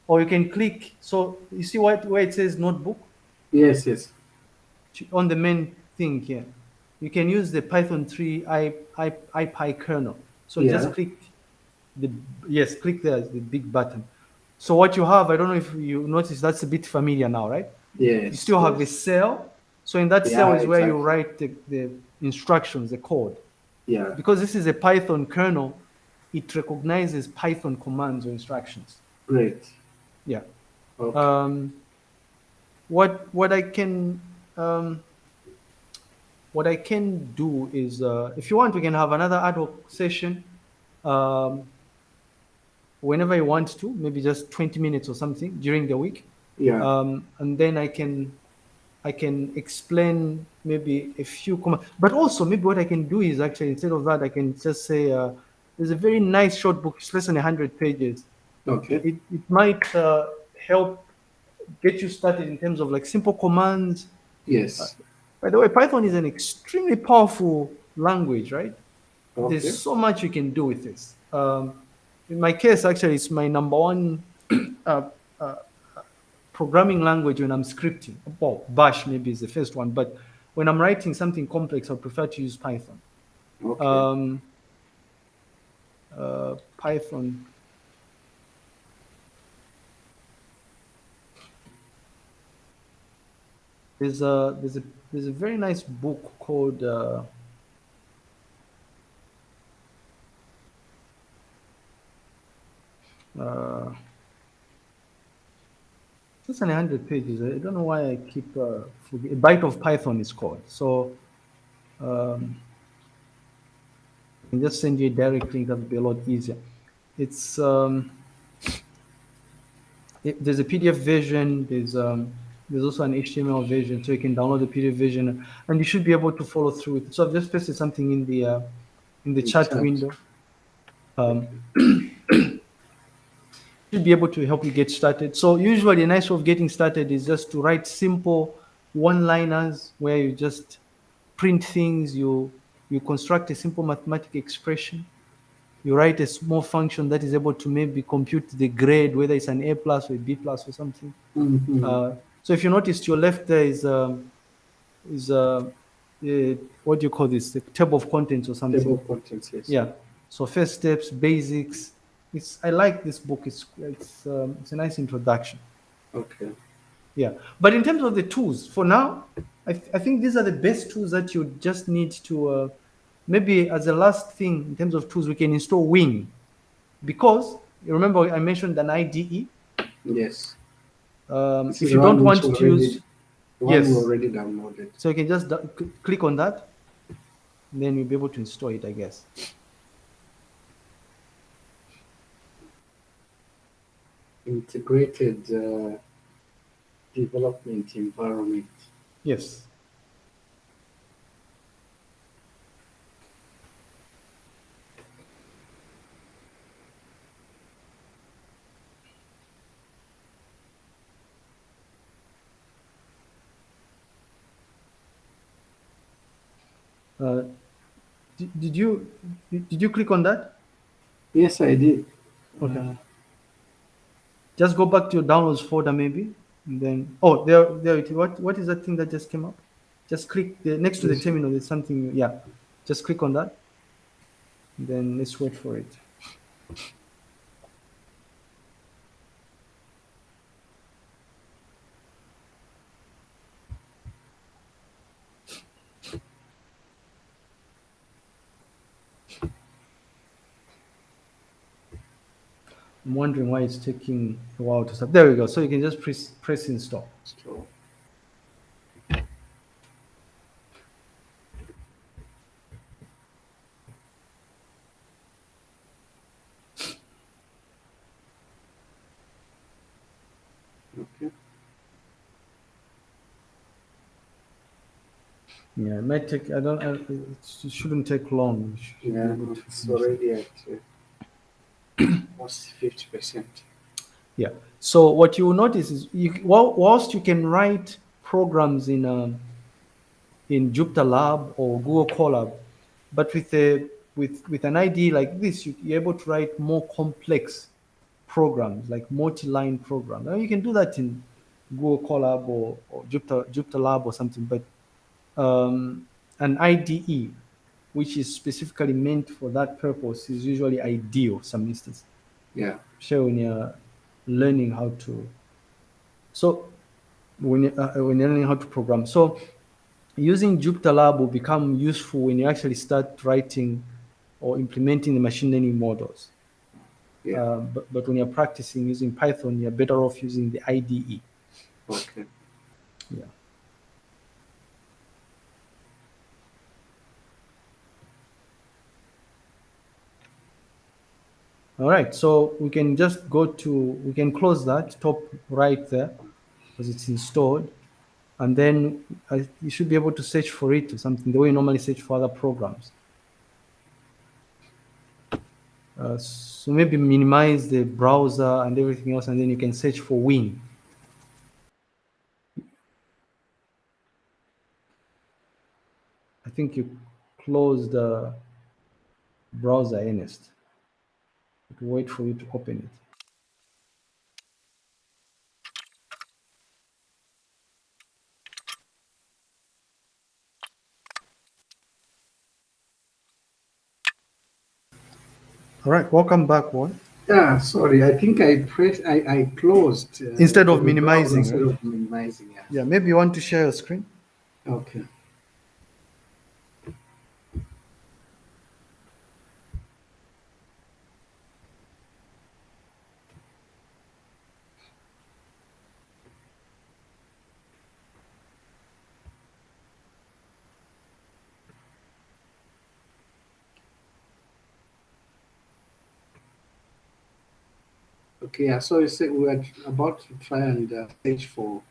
or you can click. So you see what where it says notebook Yes, yes. on the main thing here. You can use the Python 3 I, I, IPy kernel. So Yeah. just click the yes, click there the big button. So what you have, I don't know if you notice that's a bit familiar now, right? Yeah. You still have a yes. cell. So in that Yeah, cell is where you write the, the instructions, the code. Yeah. Because this is a Python kernel, it recognizes Python commands or instructions. Great. Yeah. Okay. Um, what what I can um, what I can do is, uh, if you want, we can have another ad hoc session um, whenever I want to, maybe just 20 minutes or something during the week, yeah. um, and then I can I can explain maybe a few commands. But also, maybe what I can do is actually instead of that, I can just say uh, there's a very nice short book, it's less than 100 pages okay. it, it might uh, help get you started in terms of like simple commands. Yes. By the way, Python is an extremely powerful language, right? Okay. There's so much you can do with this. Um, in my case, actually, it's my number one uh, uh, programming language when I'm scripting. Well, Bash maybe is the first one, but when I'm writing something complex, I prefer to use Python. Okay. Um, uh, Python. There's a there's a there's a very nice book called uh, on hundred pages. I don't know why I keep uh. A Byte of Python is called. So um, I can just send you a direct link. That would be a lot easier. It's um, it, there's a PDF version. There's um, there's also an HTML version, so you can download the PDF version, and you should be able to follow through with it. So I've just pasted something in the uh, in the chat chat. window. Should be able to help you get started. So usually a nice way of getting started is just to write simple one-liners where you just print things, you you construct a simple mathematical expression, you write a small function that is able to maybe compute the grade, whether it's an A plus or a B plus or something. Mhm. Uh, so if you notice to your left there is um, is uh, uh, what do you call this? The table of contents or something. Table of contents. Yes. Yeah. So first steps, basics. It's I like this book. It's it's um, it's a nice introduction. Okay. Yeah. But in terms of the tools, for now, I, th- I think these are the best tools that you just need to. Uh, maybe as a last thing in terms of tools, we can install Wing, because you remember I mentioned an IDE. Yes. Um, if you don't want to already- use, one Yes. already downloaded. so you can just click on that, and then you'll be able to install it, I guess. integrated uh, development environment. Yes. Uh, did, did you did you click on that? Yes, I did. Okay. Uh, just go back to your downloads folder, maybe, and then oh, there, there it is. What what is that thing that just came up? Just click the next to the terminal. There's something. Yeah, just click on that. And then let's wait for it. I'm wondering why it's taking a while to start. There we go. So you can just press press install. okay. Yeah, it might take. I don't. I, it shouldn't take long. Yeah, it's already uh, almost fifty percent. Yeah. So what you will notice is, you, whilst you can write programs in um, in Jupyter Lab or Google Colab, but with a with with an IDE like this, you, you're able to write more complex programs, like multi-line programs. Now you can do that in Google Colab or, or Jupyter Jupyter Lab or something, but um, an IDE, which is specifically meant for that purpose, is usually ideal. Some instance Yeah. especially when you're learning how to so when you, uh, when you're learning how to program so using jupyter lab will become useful when you actually start writing or implementing the machine learning models Yeah. uh, but, but when you're practicing using python you're better off using the ide Okay. yeah all right so we can just go to we can close that top right there because it's installed. And then uh, you should be able to search for it or something the way you normally search for other programs. Uh, so maybe minimize the browser and everything else and then you can search for win. I think you close the browser ernest wait for you to open it all right welcome back one Yeah, sorry. I think I pressed. I, I closed uh, Instead of minimizing, Instead right? of minimizing. Yeah. yeah maybe you want to share your screen Okay. Okay, yeah, so you said we were about to try and uh, search for.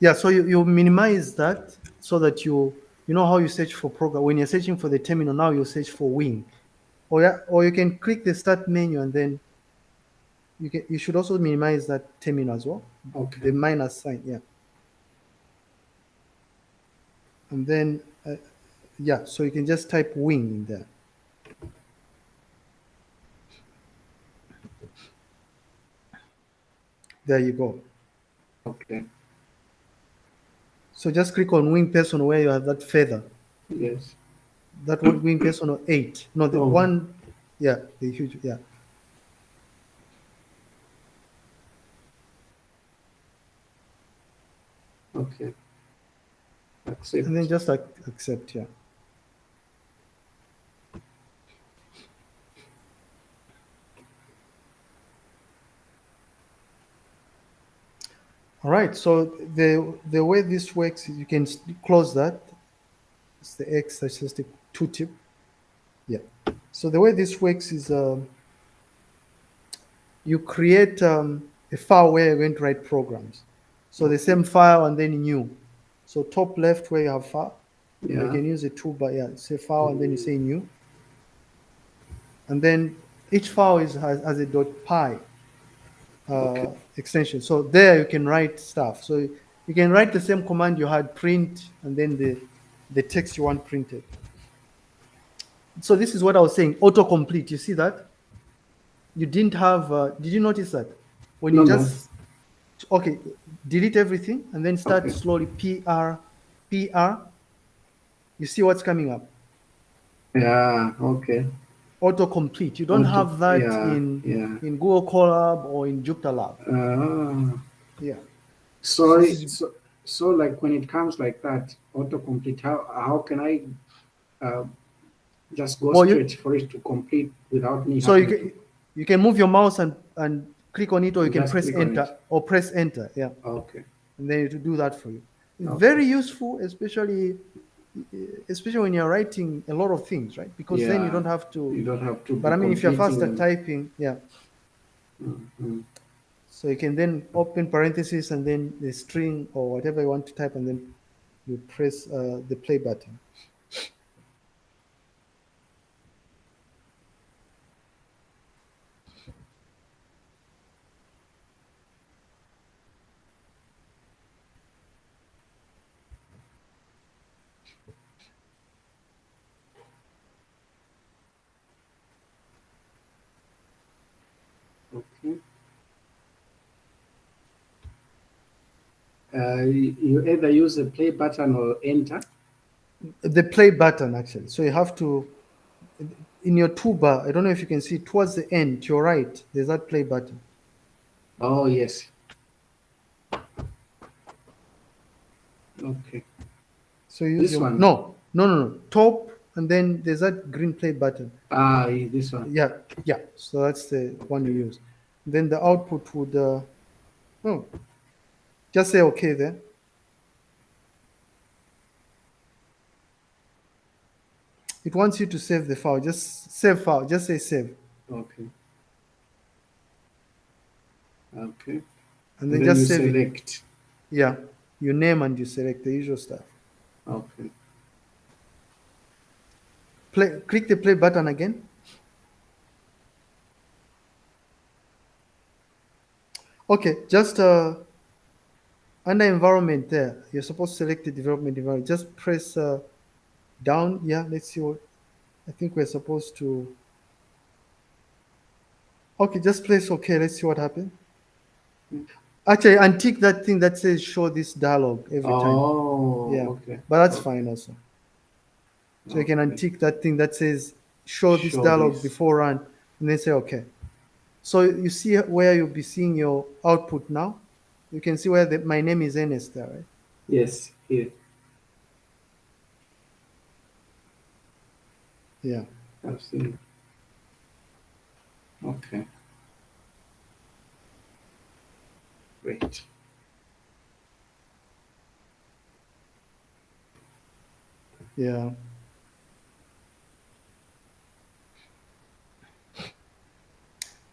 Yeah, so you, you minimize that so that you you know how you search for program. When you're searching for the terminal, now you search for wing. Or yeah, or you can click the start menu and then you can you should also minimize that terminal as well. Okay. The minus sign, yeah. And then uh, yeah, so you can just type wing in there. There you go. Okay. So just click on Wing Personal where you have that feather. Yes. That one Wing Personal or eight. No, the Oh. one, yeah, the huge, yeah. Okay. Accept. And then just like accept, yeah. All right, so the the way this works is you can close that. It's the X statistic two tip. Yeah. So the way this works is um, you create um, a file where you're going to write programs. So the same file and then new. So top left where you have file, you can use a toolbar. Yeah, say file and then you say new. And then each file is has, has a dot .py uh, Okay. extension. So there you can write stuff. So you can write the same command you had print and then the the text you want printed. so this is what I was saying. Autocomplete. You see that? You didn't have. Uh, did you notice that when you No, no. just okay, delete everything and then start Okay. slowly. PR, PR. You see what's coming up. Yeah, okay. Autocomplete. You don't Auto- have that yeah, in yeah. in Google Colab or in Jupyter Lab. Ah. Yeah. So, so, so like when it comes like that, autocomplete, how, how can I uh, just go Well, you- straight for it to complete without me So you can you can move your mouse and and click on it, or you can press enter or press enter. Yeah. Okay. and then it will do that for you. Okay. Very useful, especially especially when you're writing a lot of things, right? Because then you don't have to. You don't have to. But I mean, if you're fast at typing, yeah. Mhm. So you can then open parentheses and then the string or whatever you want to type, and then you press uh, the play button. Okay. Uh, you either use the play button or enter. The play button, actually. So you have to, in your toolbar, I don't know if you can see towards the end, to your right, there's that play button. Oh, yes. Okay. So you use This your, one? no, no, no, no, top, and then there's that green play button. Ah, this one. Yeah, yeah. So that's the one you use. Then the output would, uh, oh, just say okay there. It wants you to save the file. Just save file. Just say save, Okay. Okay. and then then just save it. select. Yeah, you name and you select the usual stuff. Okay. Play. Click the play button again. Okay, just uh, under environment there, you're supposed to select the development environment. Just press uh, down. Yeah, let's see what. I think we're supposed to. Okay, just press OK. Let's see what happens. Actually, untick that thing that says show this dialog every time. Oh, Yeah, okay. but that's fine also. So you can Okay. untick that thing that says show this Show dialog this. before run and then say okay. So you see where you'll be seeing your output now. You can see where the, my name is Ernest there, right? Yes, here. Yeah. I've seen. Okay. Great. Yeah.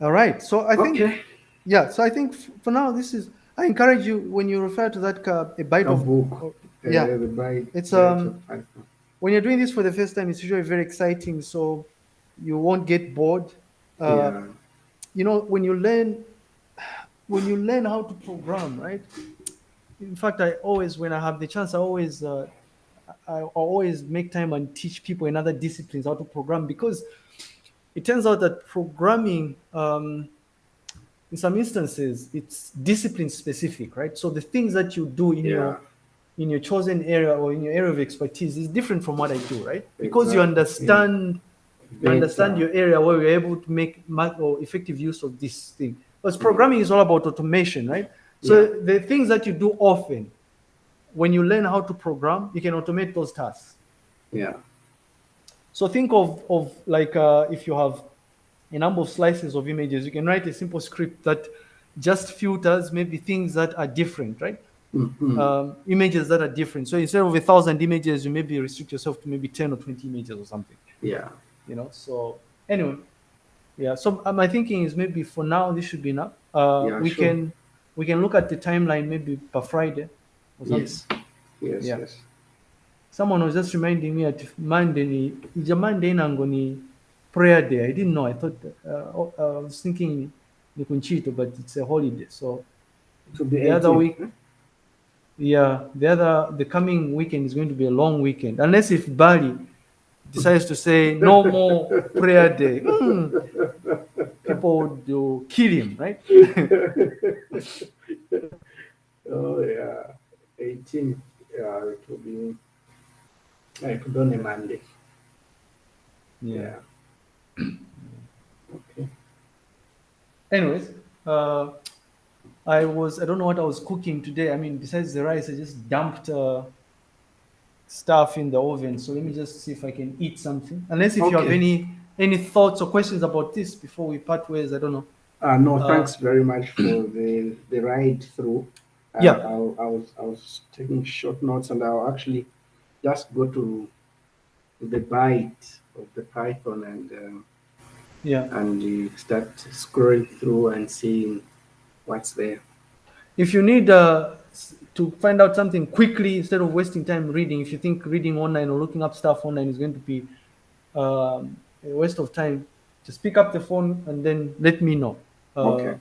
All right. So I think Okay. yeah. So I think f- for now this is. I encourage you when you refer to that a byte A of book. Uh, yeah. the byte- It's, um, when you're doing this for the first time, it's usually very exciting. So you won't get bored. Uh, yeah. you know when you learn when you learn how to program right in fact i always when i have the chance i always uh, I, I always make time and teach people in other disciplines how to program because it turns out that programming um, in some instances it's discipline specific right so the things that you do in Yeah. your in your chosen area or in your area of expertise is different from what i do right because you Exactly. understand you understand your area where you're able to make ma- or effective use of this thing. Because programming is all about automation, right? So Yeah. the things that you do often, when you learn how to program, you can automate those tasks. Yeah. So think of of like uh, if you have a number of slices of images, you can write a simple script that just filters maybe things that are different, right? Mhm. Um, images that are different. So instead of a thousand images, you maybe restrict yourself to maybe ten or twenty images or something. yeah. you know so anyway yeah so uh, my thinking is maybe for now this should be enough uh Yeah, we sure. can we can look at the timeline maybe per friday or something. Yes. Yes. Yeah. Yes. someone was just reminding me that monday monday prayer day i didn't know i thought uh, oh, uh, i was thinking the kunchito but it's a holiday so The other week- yeah the other the coming weekend is going to be a long weekend unless if Bally decides to say no more prayer day, hmm, people would do kill him, right? oh yeah, 18. Yeah, it will be. It will be on a Monday. Yeah. Okay. Anyways, uh, I was I don't know what I was cooking today. I mean, besides the rice, I just dumped uh, stuff in the oven. So let me just see if I can eat something. Unless if you have any any thoughts or questions about this before we part ways, I don't know. Uh, no, Uh, thanks very much for the the ride through. Uh, Yeah. I, I was I was taking short notes, and I'll actually just go to the Byte of the python and um, Yeah. and you start scrolling through and seeing what's there. If you need uh, to find out something quickly instead of wasting time reading, if you think reading online or looking up stuff online is going to be um, a waste of time, just pick up the phone and then let me know. Uh, Okay.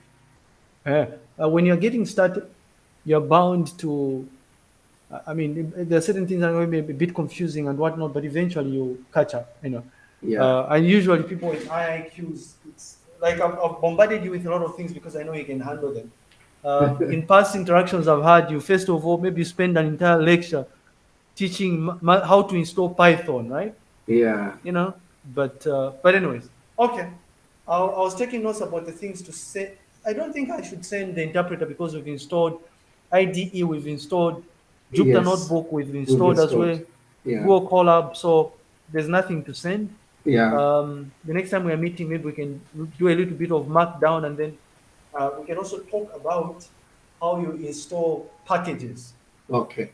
uh, uh, when you're getting started, you're bound to. I- mean, there are certain things that are going be a bit confusing and whatnot, but eventually you catch up. You know. Yeah. Uh, and usually people with high IQs, it's like I've, I've bombarded you with a lot of things because I know you can handle them. Uh, in past interactions I've had, you first of all maybe spend an entire lecture teaching how to install Python, right? yeah. You know, but uh, but anyways, okay. I, I was taking notes about the things to say. I don't think I should send the interpreter because we've installed IDE, we've installed Jupyter Yes. Notebook, we've installed as well installed. Yeah. Google Colab, so there's nothing to send. Yeah. Um, the next time we are meeting, maybe we can do a little bit of markdown and then uh, we can also talk about how you install packages. okay.